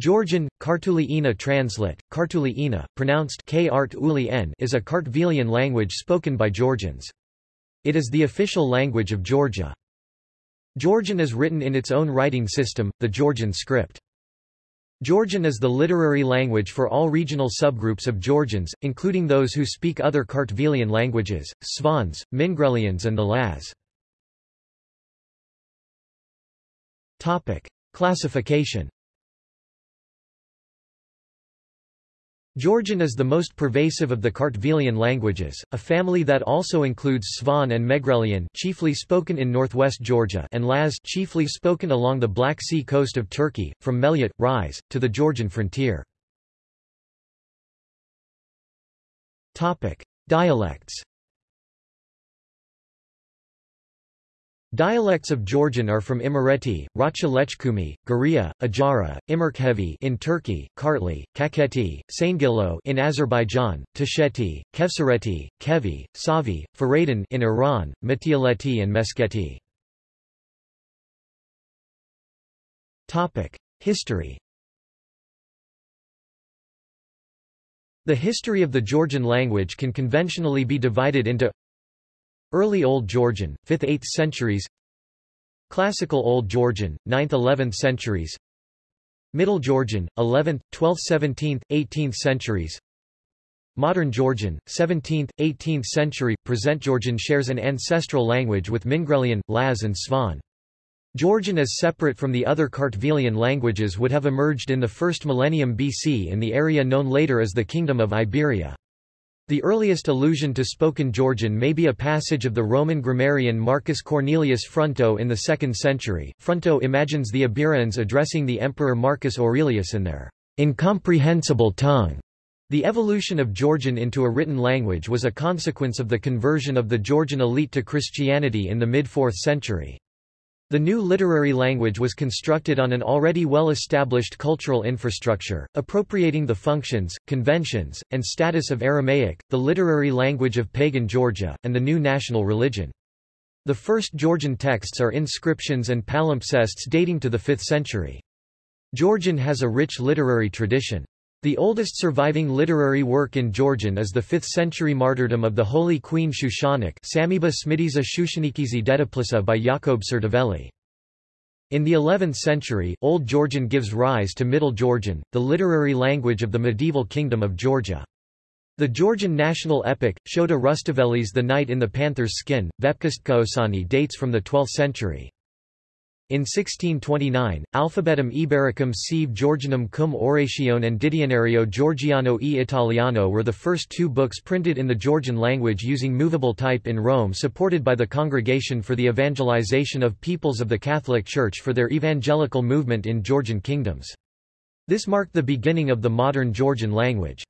Georgian, Kartuli translate, Kartuli Ina, pronounced K-Art is a Kartvelian language spoken by Georgians. It is the official language of Georgia. Georgian is written in its own writing system, the Georgian script. Georgian is the literary language for all regional subgroups of Georgians, including those who speak other Kartvelian languages, Svans, Mingrelians and the Laz. Classification Georgian is the most pervasive of the Kartvelian languages, a family that also includes Svan and Megrelian chiefly spoken in northwest Georgia and Laz chiefly spoken along the Black Sea coast of Turkey, from Melyut, Rise, to the Georgian frontier. Dialects Dialects of Georgian are from Imereti, Racha Lechkumi, Guria, Ajara, Imerkhevi in Turkey, Kartli, Kakheti, Saingilo in Azerbaijan, Tusheti, Khevsureti, Khevi, Savi, Fereydan in Iran, Mtiuleti and Meskheti. Topic: History. The history of the Georgian language can conventionally be divided into Early Old Georgian, 5th–8th centuries Classical Old Georgian, 9th–11th centuries Middle Georgian, 11th, 12th 17th, 18th centuries Modern Georgian, 17th, 18th century, Present Georgian shares an ancestral language with Mingrelian, Laz and Svan. Georgian as separate from the other Kartvelian languages would have emerged in the first millennium BC in the area known later as the Kingdom of Iberia. The earliest allusion to spoken Georgian may be a passage of the Roman grammarian Marcus Cornelius Fronto in the 2nd century. Fronto imagines the Iberians addressing the emperor Marcus Aurelius in their incomprehensible tongue. The evolution of Georgian into a written language was a consequence of the conversion of the Georgian elite to Christianity in the mid-4th century. The new literary language was constructed on an already well-established cultural infrastructure, appropriating the functions, conventions, and status of Aramaic, the literary language of pagan Georgia, and the new national religion. The first Georgian texts are inscriptions and palimpsests dating to the 5th century. Georgian has a rich literary tradition. The oldest surviving literary work in Georgian is the 5th-century martyrdom of the Holy Queen Shushanik Samiba Smidiza Shushanikizi Dediplisa by Jakob Tsurtaveli. In the 11th century, Old Georgian gives rise to Middle Georgian, the literary language of the medieval Kingdom of Georgia. The Georgian national epic, Shota Rustaveli's The Knight in the Panther's Skin, Vepkhistqaosani dates from the 12th century. In 1629, Alphabetum Ibericum sive Georgianum cum Oratione and Dizionario Georgiano e Italiano were the first two books printed in the Georgian language using movable type in Rome supported by the Congregation for the Evangelization of Peoples of the Catholic Church for their evangelical movement in Georgian kingdoms. This marked the beginning of the modern Georgian language.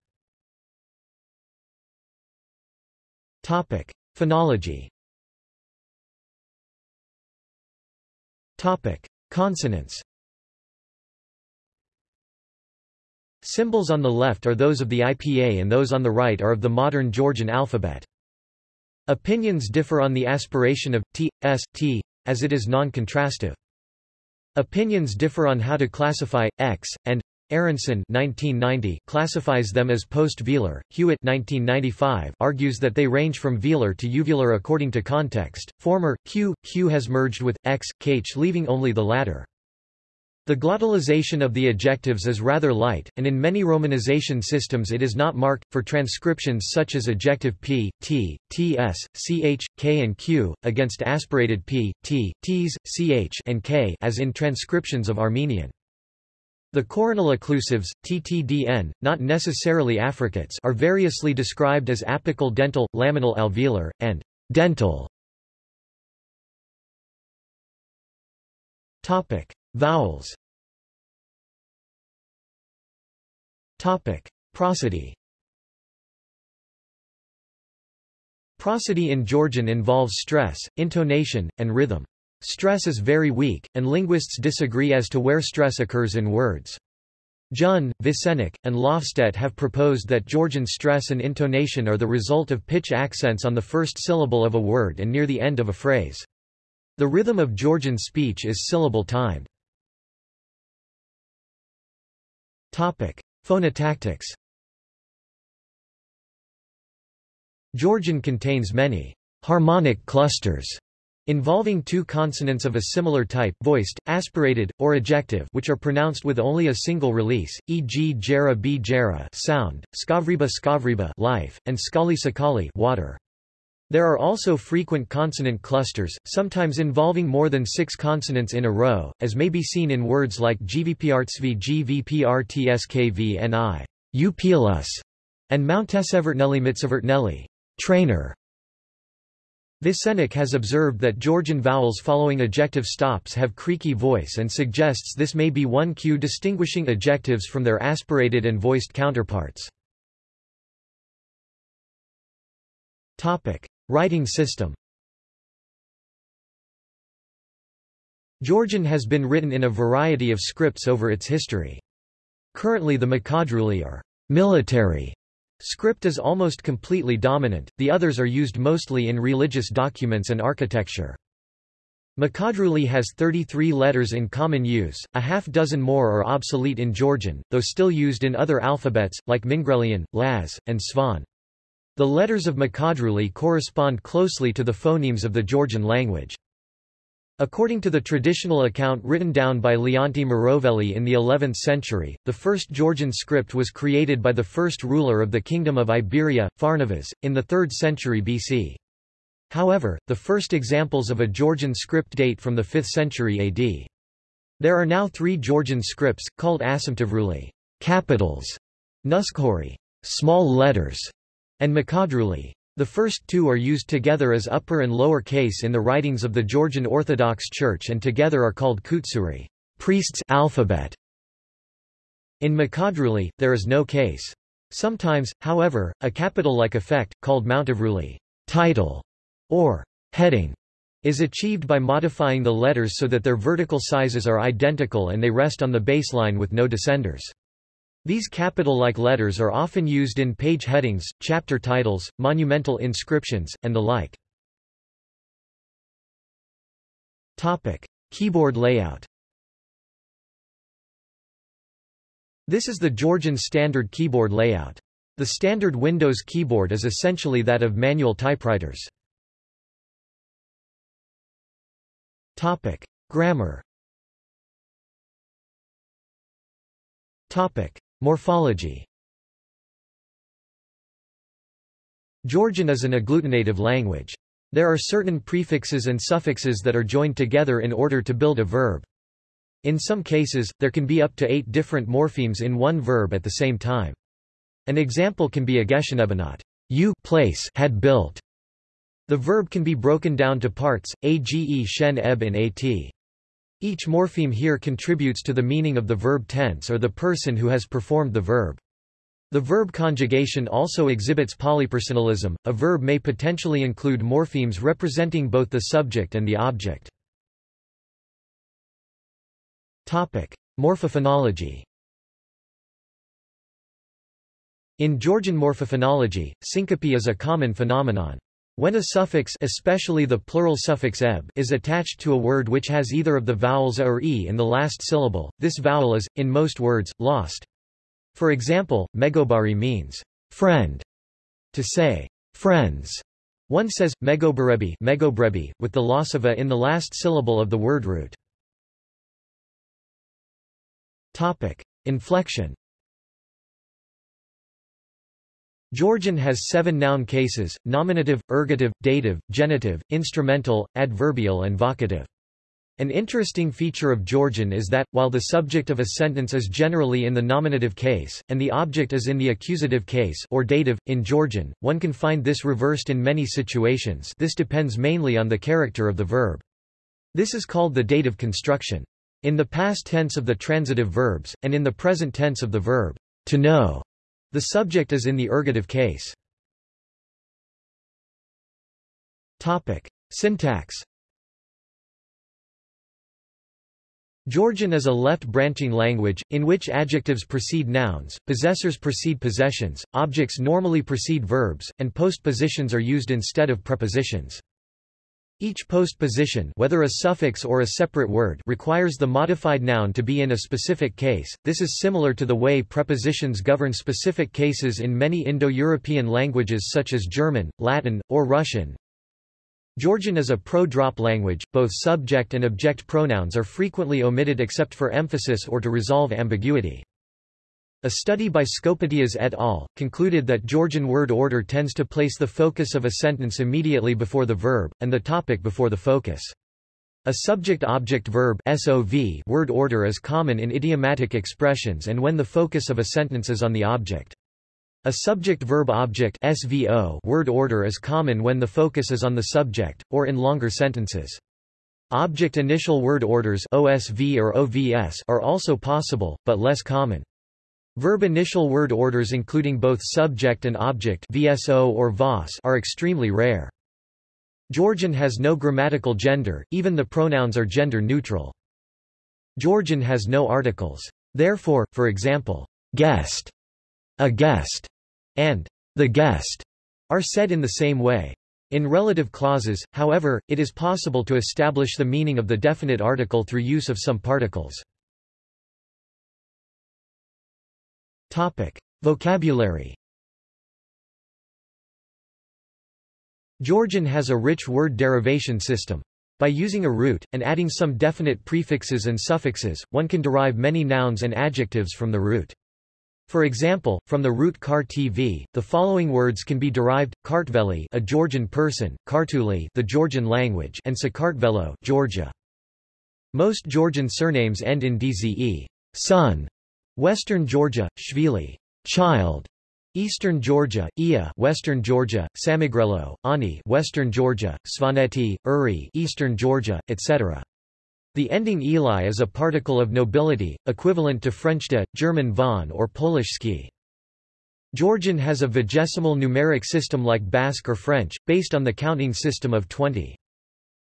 Phonology Topic: Consonants. Symbols on the left are those of the IPA and those on the right are of the modern Georgian alphabet. Opinions differ on the aspiration of t, s, t, as it is non-contrastive. Opinions differ on how to classify x and Aronson 1990 classifies them as post-velar. Hewitt 1995 argues that they range from velar to uvular according to context. Former q q has merged with x kh leaving only the latter. The glottalization of the ejectives is rather light, and in many romanization systems it is not marked, for transcriptions such as ejective p, t, ts, ch, k and q, against aspirated p, t, ts, ch and k as in transcriptions of Armenian. The coronal occlusives, ttdn, not necessarily affricates are variously described as apical dental, laminal alveolar, and dental. Topic: Vowels. Topic: Prosody. Prosody in Georgian involves stress, intonation, and rhythm. Stress is very weak, and linguists disagree as to where stress occurs in words. Jun, Vicenik, and Lofstedt have proposed that Georgian stress and intonation are the result of pitch accents on the first syllable of a word and near the end of a phrase. The rhythm of Georgian speech is syllable-timed. Phonotactics. Georgian contains many harmonic clusters involving two consonants of a similar type voiced, aspirated, or ejective which are pronounced with only a single release, e.g. jera b jera sound, skavriba skavriba life, and skali sakali water. There are also frequent consonant clusters, sometimes involving more than six consonants in a row, as may be seen in words like gvprtsv gvprtskvni, upilus, and Mountesevertnelli Mitsevertnelli, trainer. Vicenik has observed that Georgian vowels following ejective stops have creaky voice and suggests this may be one cue distinguishing ejectives from their aspirated and voiced counterparts. Writing system Georgian has been written in a variety of scripts over its history. Currently the Mkhedruli are military script is almost completely dominant, the others are used mostly in religious documents and architecture. Mkhedruli has 33 letters in common use, a half dozen more are obsolete in Georgian, though still used in other alphabets, like Mingrelian, Laz, and Svan. The letters of Mkhedruli correspond closely to the phonemes of the Georgian language. According to the traditional account written down by Leonti Mroveli in the 11th century, the first Georgian script was created by the first ruler of the Kingdom of Iberia, Pharnavaz, in the 3rd century BC. However, the first examples of a Georgian script date from the 5th century AD. There are now three Georgian scripts, called asomtavruli capitals, nuskhuri small letters, and Mkhedruli. The first two are used together as upper and lower case in the writings of the Georgian Orthodox Church and together are called khutsuri priest's alphabet. In Mkhedruli, there is no case. Sometimes, however, a capital-like effect, called Mtavruli title, or heading, is achieved by modifying the letters so that their vertical sizes are identical and they rest on the baseline with no descenders. These capital-like letters are often used in page headings, chapter titles, monumental inscriptions, and the like. Topic: Keyboard layout. This is the Georgian standard keyboard layout. The standard Windows keyboard is essentially that of manual typewriters. Topic: Grammar. Topic: Morphology Georgian is an agglutinative language. There are certain prefixes and suffixes that are joined together in order to build a verb. In some cases, there can be up to eight different morphemes in one verb at the same time. An example can be ageshenebanot, you place had built. The verb can be broken down to parts, age shen eb in at. Each morpheme here contributes to the meaning of the verb tense or the person who has performed the verb. The verb conjugation also exhibits polypersonalism. A verb may potentially include morphemes representing both the subject and the object. Topic: Morphophonology. In Georgian morphophonology, syncope is a common phenomenon. When a suffix especially the plural suffix eb is attached to a word which has either of the vowels a or e in the last syllable, this vowel is, in most words, lost. For example, megobari means friend. To say friends, one says megobarebi, megobrebi with the loss of a in the last syllable of the word root. Topic: Inflection Georgian has seven noun cases, nominative, ergative, dative, genitive, instrumental, adverbial and vocative. An interesting feature of Georgian is that, while the subject of a sentence is generally in the nominative case, and the object is in the accusative case or dative, in Georgian, one can find this reversed in many situations this depends mainly on the character of the verb. This is called the dative construction. In the past tense of the transitive verbs, and in the present tense of the verb, to know, the subject is in the ergative case. Topic. Syntax Georgian is a left-branching language, in which adjectives precede nouns, possessors precede possessions, objects normally precede verbs, and postpositions are used instead of prepositions. Each postposition whether a suffix or a separate word requires the modified noun to be in a specific case. This is similar to the way prepositions govern specific cases in many Indo-European languages such as German, Latin, or Russian. Georgian is a pro-drop language, both subject and object pronouns are frequently omitted except for emphasis or to resolve ambiguity. A study by Skopeteas et al. concluded that Georgian word order tends to place the focus of a sentence immediately before the verb, and the topic before the focus. A subject-object-verb word order is common in idiomatic expressions and when the focus of a sentence is on the object. A subject-verb-object word order is common when the focus is on the subject, or in longer sentences. Object initial word orders OSV or OVS are also possible, but less common. Verb initial word orders including both subject and object VSO or VOS are extremely rare. Georgian has no grammatical gender, even the pronouns are gender neutral. Georgian has no articles. Therefore, for example, guest, a guest, and the guest are said in the same way. In relative clauses, however, it is possible to establish the meaning of the definite article through use of some particles. Topic. Vocabulary Georgian has a rich word derivation system. By using a root, and adding some definite prefixes and suffixes, one can derive many nouns and adjectives from the root. For example, from the root kar TV, the following words can be derived: Kartveli, a Georgian person, Kartuli, the Georgian language, and Sakartvelo, Georgia. Most Georgian surnames end in dze, son, Western Georgia, Shvili, child. Eastern Georgia, Ia, Western Georgia, Samigrelo, Ani, Western Georgia, Svaneti, Uri, Eastern Georgia, etc. The ending Eli is a particle of nobility, equivalent to French de, German von or Polish ski. Georgian has a vigesimal numeric system like Basque or French, based on the counting system of 20.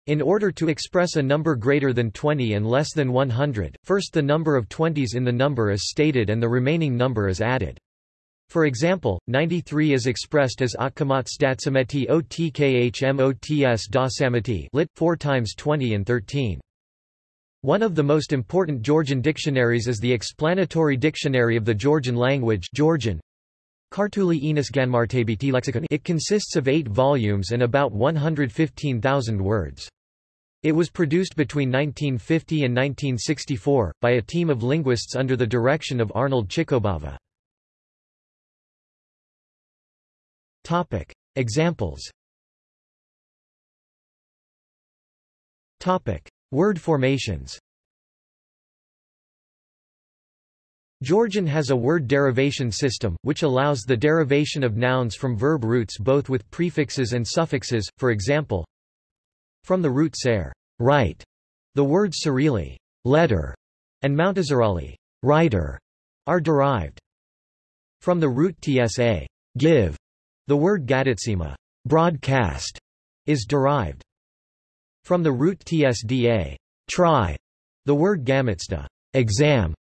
In order to express a number greater than 20 and less than 100, first the number of 20s in the number is stated and the remaining number is added. For example, 93 is expressed as Akamat Statsameti Otkhmots Dasamati lit 4 times 20 and 13. One of the most important Georgian dictionaries is the Explanatory Dictionary of the Georgian Language Georgian. Kartuli Enos Ganmartabiti Lexicon. It consists of eight volumes and about 115,000 words. It was produced between 1950 and 1964, by a team of linguists under the direction of Arnold Chikobava. Examples. Word formations Georgian has a word derivation system, which allows the derivation of nouns from verb roots both with prefixes and suffixes, for example, from the root ser, right, the words Cyrilli, letter, and Mountazarali, writer, are derived. From the root tsa, give, the word gaditsima, broadcast, is derived. From the root tsda, try, the word gamitsta, exam,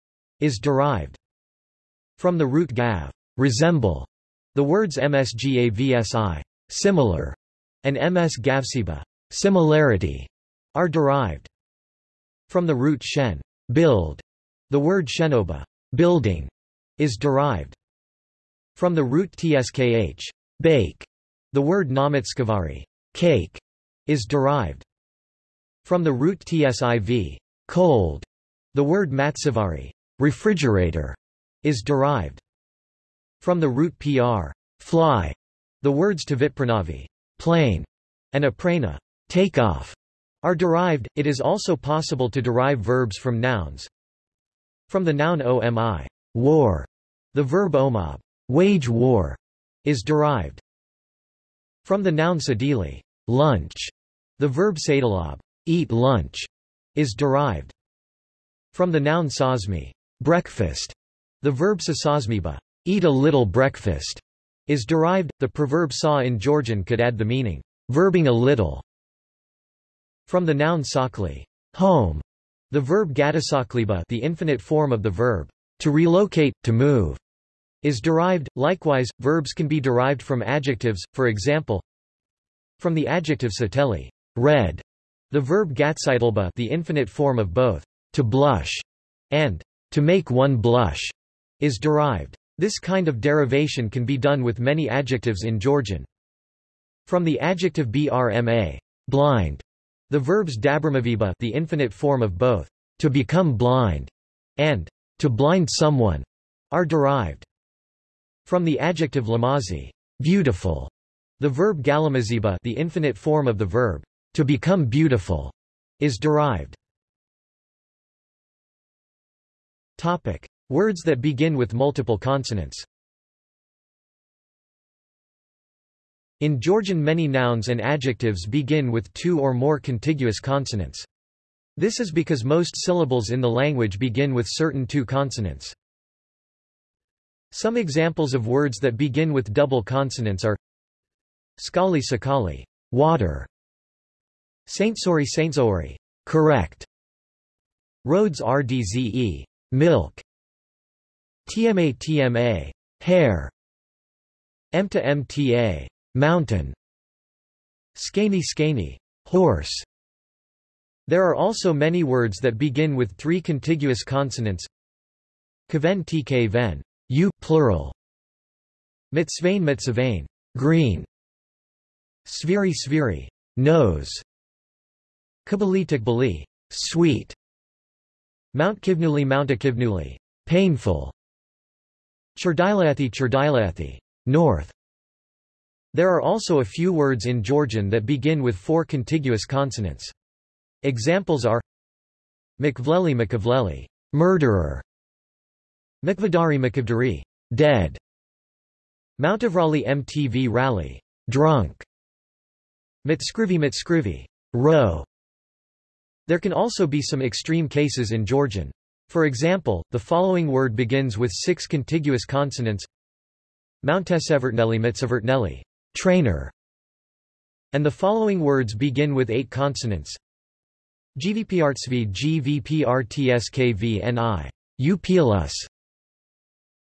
is derived from the root gav, resemble. The words msgavsi, similar, and ms gavsiba, similarity, are derived from the root shen, build. The word shenoba, building, is derived from the root tskh, bake. The word namatskavari, cake, is derived from the root tsiv, cold. The word matsavari, refrigerator, is derived from the root pr, fly. The words tavitpranavi, plane, and aprena, take off, are derived. It is also possible to derive verbs from nouns. From the noun omi, war, the verb omab, wage war, is derived. From the noun sadili, lunch, the verb sadalab, eat lunch, is derived. From the noun sazmi, Breakfast. The verb sasasmiba, eat a little breakfast, is derived. The proverb sa in Georgian could add the meaning, verbing a little. From the noun sakli, home, the verb gadasakliba, the infinite form of the verb to relocate, to move, is derived. Likewise, verbs can be derived from adjectives, for example, from the adjective sateli, red. The verb gatsaitlba the infinite form of both to blush and to make one blush is derived. This kind of derivation can be done with many adjectives in Georgian. From the adjective brma blind, the verbs dabramaviba the infinite form of both to become blind and to blind someone are derived. From the adjective lamazi beautiful, the verb galamaziba the infinite form of the verb to become beautiful is derived. Topic: Words that begin with multiple consonants. In Georgian many nouns and adjectives begin with two or more contiguous consonants. This is because most syllables in the language begin with certain two consonants. Some examples of words that begin with double consonants are Skali sakali, water. Saintsori saintsori, correct. Roads rdze, milk. TMA TMA, hair. MTA MTA, mountain. Skani skani, horse. There are also many words that begin with three contiguous consonants. Kaven tk ven, you plural. Mitzvain mitzvain, green. Sviri sviri, nose. Kabali tikbali, sweet. Mount Kivnuli Mount Akivnuli painful. Churdilathi Churdilathi, north. There are also a few words in Georgian that begin with four contiguous consonants. Examples are Mkvleli Mkvleli, murderer. Mkvadari Mkvdari, dead. Mountavrali MTV rally, drunk. Mitskrivi Mitskrivi, row. There can also be some extreme cases in Georgian. For example, the following word begins with six contiguous consonants Mountesevertnelli Mitsevertnelli, trainer. And the following words begin with eight consonants GVPRTSV GVPRTSKVNI. Upilus.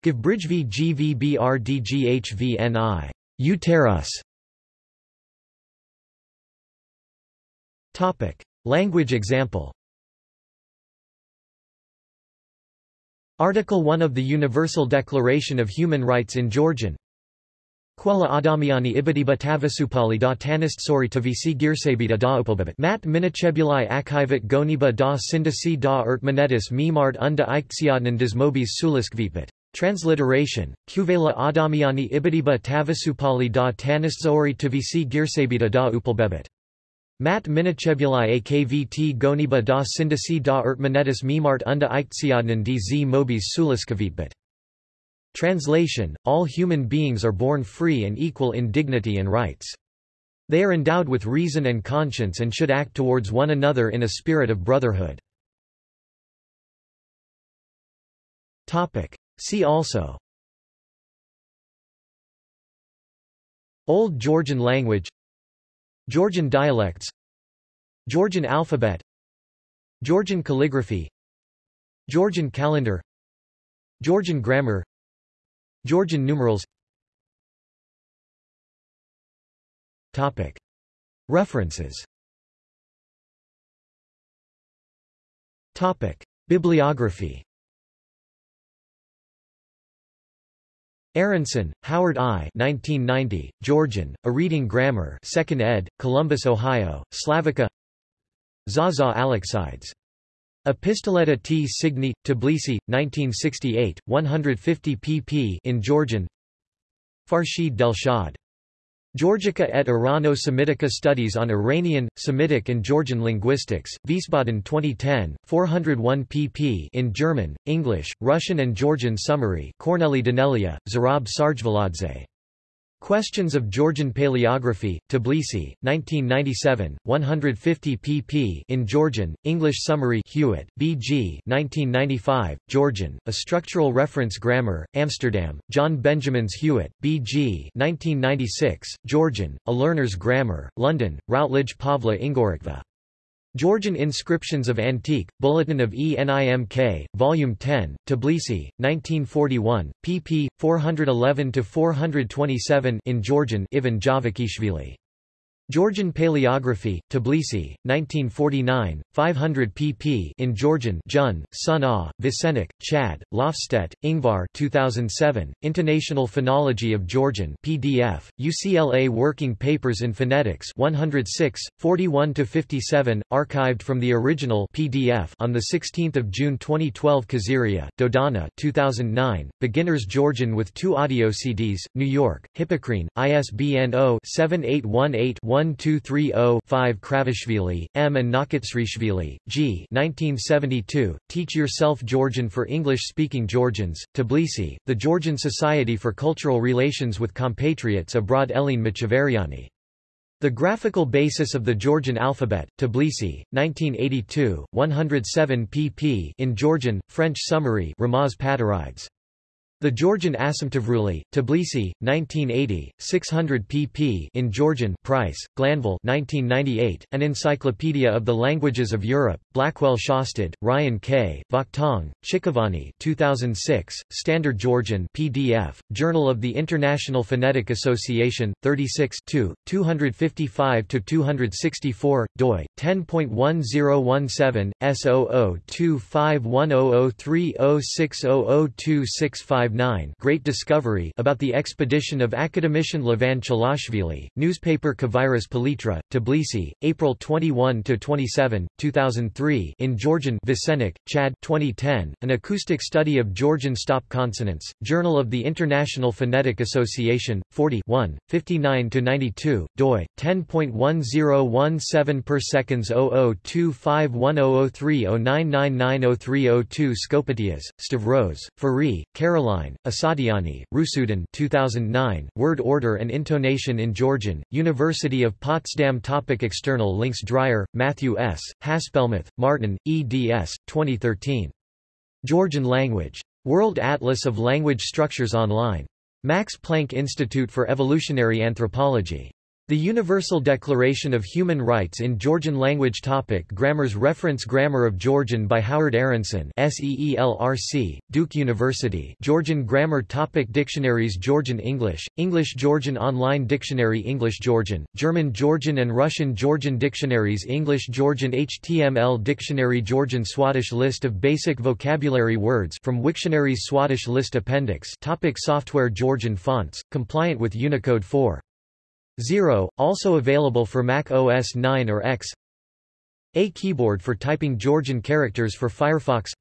Givbridgv GVBRDGHVNI. Uterus. Topic. Language example Article 1 of the Universal Declaration of Human Rights in Georgian Quella Adamiani ibadiba tavasupali da tanist sori tavisi girsabita da upalbabit mat minachebuli akhivat goniba da sindasi da ertmanetis mimart unda iktsiadnan dismobis suliskvipit. Transliteration, Kuvela Adamiani ibadiba tavasupali da tanist sori tavisi girsabita da upalbabit. Mat minachebuli akvt goniba da sindasi da ertmanetis mimart unda iktsiadnan dz mobis suliskvipit. Translation, all human beings are born free and equal in dignity and rights. They are endowed with reason and conscience and should act towards one another in a spirit of brotherhood. See also Old Georgian language Georgian dialects Georgian alphabet Georgian calligraphy Georgian calendar Georgian grammar Georgian numerals Topic. References Topic. Bibliography Aronson, Howard I. 1990, Georgian, A Reading Grammar 2nd ed., Columbus, Ohio, Slavica Zaza Aleksidze Epistoleta T. Signi, Tbilisi, 1968, 150 pp in Georgian Farshid Delshad. Georgica et Irano-Semitica Studies on Iranian, Semitic and Georgian Linguistics, Wiesbaden 2010, 401 pp in German, English, Russian and Georgian Summary Korneli Danelia, Zurab Sarjvaladze. Questions of Georgian Paleography, Tbilisi, 1997, 150 pp in Georgian, English Summary Hewitt, B.G. 1995, Georgian, A Structural Reference Grammar, Amsterdam, John Benjamins Hewitt, B.G. 1996, Georgian, A Learner's Grammar, London, Routledge Pavla Ingorokva. Georgian Inscriptions of Antique, Bulletin of ENIMK, Volume 10, Tbilisi, 1941, pp. 411-427 in Georgian Ivan Javakhishvili. Georgian Paleography, Tbilisi, 1949, 500 pp. in Georgian Jun, Sun A, Vicenik, Chad, Lofstedt, Ingvar 2007, Intonational Phonology of Georgian PDF, UCLA Working Papers in Phonetics 106, 41 to 57. archived from the original PDF on 16 June 2012 Khaziria, Dodana 2009, Beginner's Georgian with two audio CDs, New York, Hippocrene, ISBN 0-7818-1 1230-5 Kravishvili, M. and Nakitsrishvili, G. 1972, Teach Yourself Georgian for English-Speaking Georgians, Tbilisi, The Georgian Society for Cultural Relations with Compatriots Abroad Eline Machavariani. The Graphical Basis of the Georgian Alphabet, Tbilisi, 1982, 107 pp. in Georgian, French Summary Ramaz Pataridze. The Georgian Asomtavruli, Tbilisi, 1980, 600 pp. in Georgian Price, Glanville 1998, An Encyclopedia of the Languages of Europe, Blackwell Shosted, Ryan K., Vakhtang, Chikovani 2006, Standard Georgian PDF, Journal of the International Phonetic Association, 36 255–264, doi, 10.1017, S0025100306002655 Great Discovery about the expedition of academician Levan Chilashvili, newspaper Kavairas Palitra, Tbilisi, April 21–27, 2003 in Georgian Vicenik, Chad 2010, An Acoustic Study of Georgian Stop Consonants, Journal of the International Phonetic Association, 40 59–92, doi, 10.1017 per seconds 0025100309990302 Skopeteas, Stavros, Fari, Caroline Online, Asatiani, Rusudan 2009, Word Order and Intonation in Georgian, University of Potsdam Topic External links Dryer, Matthew S., Haspelmath, Martin, eds. 2013. Georgian Language. World Atlas of Language Structures Online. Max Planck Institute for Evolutionary Anthropology. The Universal Declaration of Human Rights in Georgian Language Topic Grammars Reference Grammar of Georgian by Howard Aronson SEELRC, Duke University Georgian Grammar Topic Dictionaries Georgian English, English Georgian Online Dictionary English Georgian, German Georgian and Russian Georgian Dictionaries English Georgian HTML Dictionary Georgian Swadesh List of basic vocabulary words from Wiktionary's Swadesh List Appendix Topic Software Georgian fonts, compliant with Unicode 4. 0, also available for Mac OS 9 or X. A keyboard for typing Georgian characters for Firefox.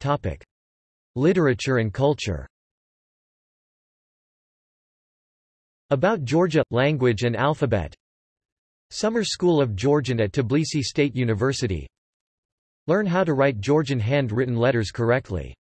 Topic. Literature and culture. About Georgia – Language and Alphabet. Summer School of Georgian at Tbilisi State University. Learn how to write Georgian handwritten letters correctly